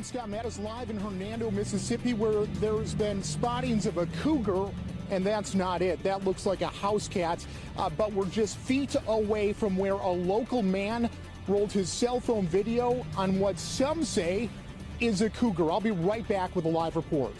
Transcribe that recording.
I'm Scott Mattis live in Hernando, Mississippi, where there's been spottings of a cougar, and that's not it. That looks like a house cat, uh, but we're just feet away from where a local man rolled his cell phone video on what some say is a cougar. I'll be right back with a live report.